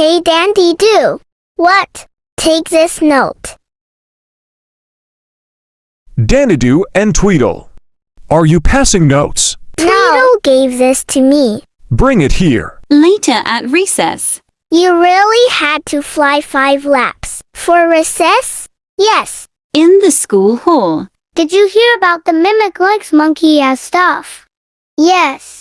Hey Dandy Do. What? Take this note. Danidoo and Tweedle. Are you passing notes? Tweedle gave this to me. Bring it here. Later at recess. You really had to fly five laps. For recess? Yes. In the school hall. Did you hear about the mimic legs monkey as stuff? Yes.